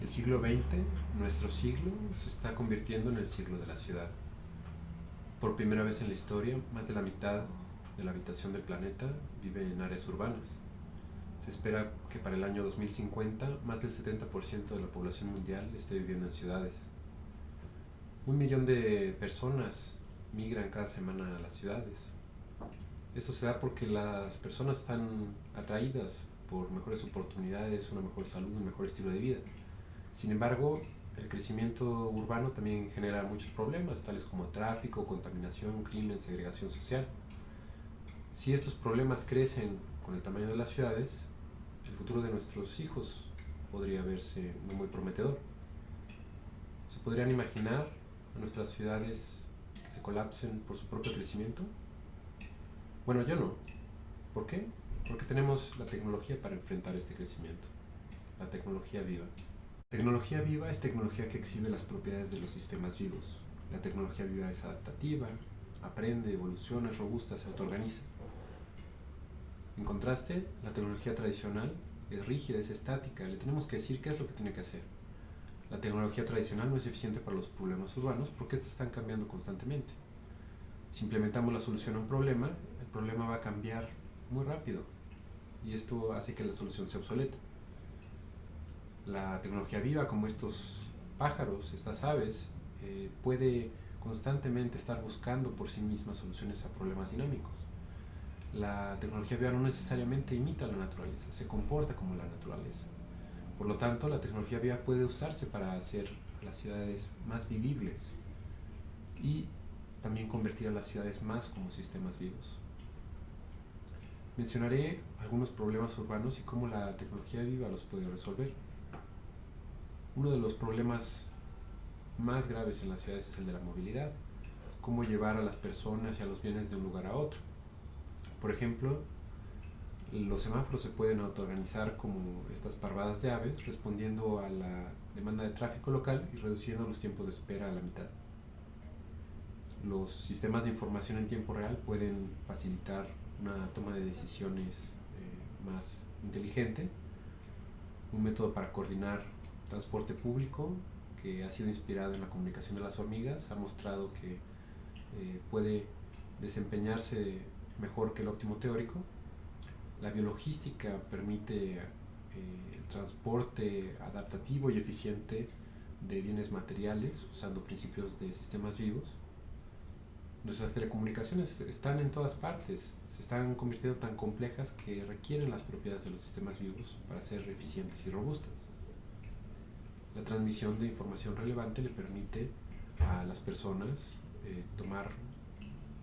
El siglo XX, nuestro siglo, se está convirtiendo en el siglo de la ciudad. Por primera vez en la historia, más de la mitad de la habitación del planeta vive en áreas urbanas. Se espera que para el año 2050 más del 70% de la población mundial esté viviendo en ciudades. Un millón de personas migran cada semana a las ciudades. Esto se da porque las personas están atraídas por mejores oportunidades, una mejor salud, un mejor estilo de vida. Sin embargo, el crecimiento urbano también genera muchos problemas, tales como tráfico, contaminación, crimen, segregación social. Si estos problemas crecen con el tamaño de las ciudades, el futuro de nuestros hijos podría verse no muy prometedor. ¿Se podrían imaginar a nuestras ciudades que se colapsen por su propio crecimiento? Bueno, yo no. ¿Por qué? Porque tenemos la tecnología para enfrentar este crecimiento. La tecnología viva. Tecnología viva es tecnología que exhibe las propiedades de los sistemas vivos. La tecnología viva es adaptativa, aprende, evoluciona, es robusta, se autoorganiza. En contraste, la tecnología tradicional es rígida, es estática, le tenemos que decir qué es lo que tiene que hacer. La tecnología tradicional no es eficiente para los problemas urbanos porque estos están cambiando constantemente. Si implementamos la solución a un problema, el problema va a cambiar muy rápido y esto hace que la solución sea obsoleta la tecnología viva, como estos pájaros, estas aves, eh, puede constantemente estar buscando por sí misma soluciones a problemas dinámicos. La tecnología viva no necesariamente imita la naturaleza, se comporta como la naturaleza. Por lo tanto, la tecnología viva puede usarse para hacer las ciudades más vivibles y también convertir a las ciudades más como sistemas vivos. Mencionaré algunos problemas urbanos y cómo la tecnología viva los puede resolver. Uno de los problemas más graves en las ciudades es el de la movilidad. Cómo llevar a las personas y a los bienes de un lugar a otro. Por ejemplo, los semáforos se pueden autoorganizar como estas parvadas de aves, respondiendo a la demanda de tráfico local y reduciendo los tiempos de espera a la mitad. Los sistemas de información en tiempo real pueden facilitar una toma de decisiones eh, más inteligente, un método para coordinar transporte público que ha sido inspirado en la comunicación de las hormigas, ha mostrado que eh, puede desempeñarse mejor que el óptimo teórico. La biologística permite eh, el transporte adaptativo y eficiente de bienes materiales usando principios de sistemas vivos. Nuestras telecomunicaciones están en todas partes, se están convirtiendo tan complejas que requieren las propiedades de los sistemas vivos para ser eficientes y robustas. La transmisión de información relevante le permite a las personas eh, tomar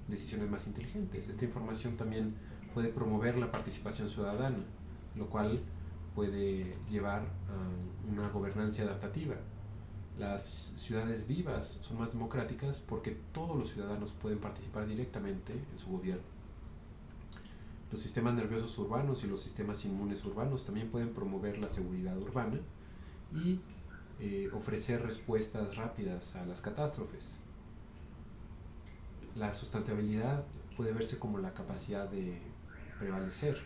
decisiones más inteligentes. Esta información también puede promover la participación ciudadana, lo cual puede llevar a una gobernanza adaptativa. Las ciudades vivas son más democráticas porque todos los ciudadanos pueden participar directamente en su gobierno. Los sistemas nerviosos urbanos y los sistemas inmunes urbanos también pueden promover la seguridad urbana y eh, ofrecer respuestas rápidas a las catástrofes. La sustentabilidad puede verse como la capacidad de prevalecer.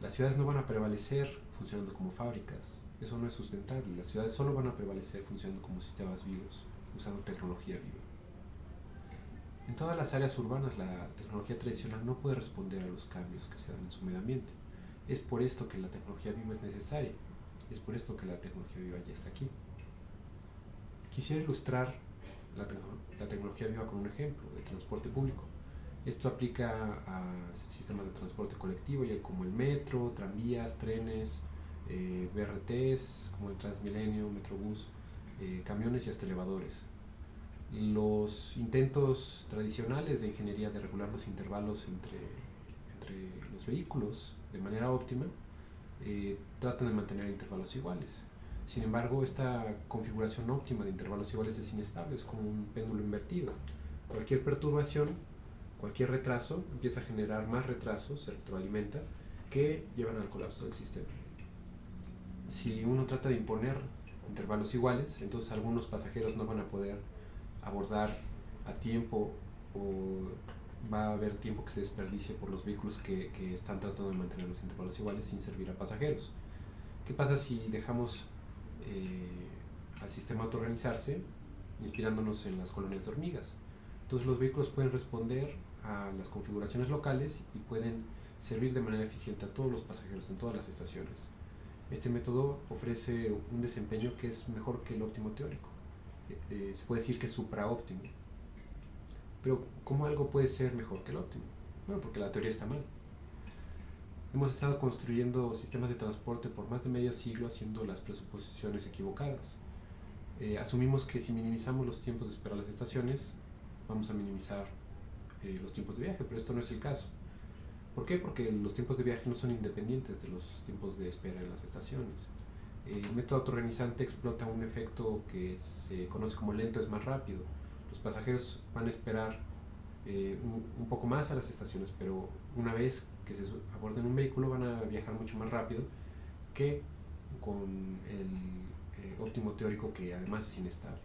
Las ciudades no van a prevalecer funcionando como fábricas, eso no es sustentable. Las ciudades solo van a prevalecer funcionando como sistemas vivos, usando tecnología viva. En todas las áreas urbanas la tecnología tradicional no puede responder a los cambios que se dan en su medio ambiente. Es por esto que la tecnología viva es necesaria es por esto que la tecnología viva ya está aquí. Quisiera ilustrar la, tecnología viva con un ejemplo de transporte público. Esto aplica a sistemas de transporte colectivo, ya como el metro, tranvías, trenes, eh, BRTs, como el Transmilenio, Metrobús, eh, camiones y hasta elevadores. Los intentos tradicionales de ingeniería de regular los intervalos entre, entre los vehículos de manera óptima eh, tratan de mantener intervalos iguales. Sin embargo, esta configuración óptima de intervalos iguales es inestable, es como un péndulo invertido. Cualquier perturbación, cualquier retraso, empieza a generar más retrasos, se retroalimenta, que llevan al colapso del sistema. Si uno trata de imponer intervalos iguales, entonces algunos pasajeros no van a poder abordar a tiempo o va a haber tiempo que se desperdicie por los vehículos que, que, están tratando de mantener los intervalos iguales sin servir a pasajeros. ¿Qué pasa si dejamos eh, al sistema autoorganizarse, inspirándonos en las colonias de hormigas. Entonces los vehículos pueden responder a las configuraciones locales y pueden servir de manera eficiente a todos los pasajeros en todas las estaciones. Este método ofrece un desempeño que es mejor que el óptimo teórico. Eh, eh, se puede decir que es supraóptimo. Pero ¿cómo algo puede ser mejor que el óptimo? Bueno, porque la teoría está mal. Hemos estado construyendo sistemas de transporte por más de medio siglo haciendo las presuposiciones equivocadas. Eh, asumimos que si minimizamos los tiempos de espera a las estaciones, vamos a minimizar los tiempos de viaje, pero esto no es el caso. ¿Por qué? Porque los tiempos de viaje no son independientes de los tiempos de espera en las estaciones. El método autoorganizante explota un efecto que se conoce como lento es más rápido. Los pasajeros van a esperar eh, un, poco más a las estaciones, pero una vez que se aborden un vehículo van a viajar mucho más rápido que con el eh, óptimo teórico que además es inestable.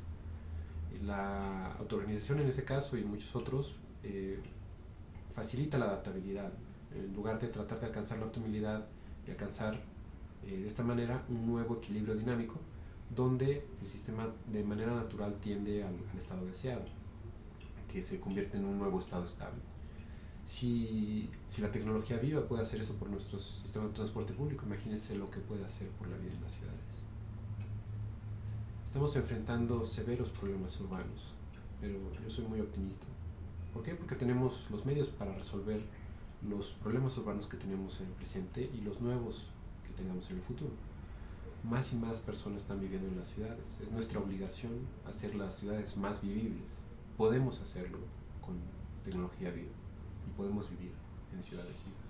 La autoorganización en este caso y muchos otros eh, facilita la adaptabilidad. En lugar de tratar de alcanzar la optimalidad y alcanzar de esta manera un nuevo equilibrio dinámico donde el sistema de manera natural tiende al estado deseado que se convierte en un nuevo estado estable. Si, si, la tecnología viva puede hacer eso por nuestro sistema de transporte público, imagínense lo que puede hacer por la vida en las ciudades. Estamos enfrentando severos problemas urbanos, pero yo soy muy optimista. ¿Por qué? Porque tenemos los medios para resolver los problemas urbanos que tenemos en el presente y los nuevos que tengamos en el futuro. Más y más personas están viviendo en las ciudades. Es nuestra obligación hacer las ciudades más vivibles podemos hacerlo con tecnología viva y podemos vivir en ciudades vivas.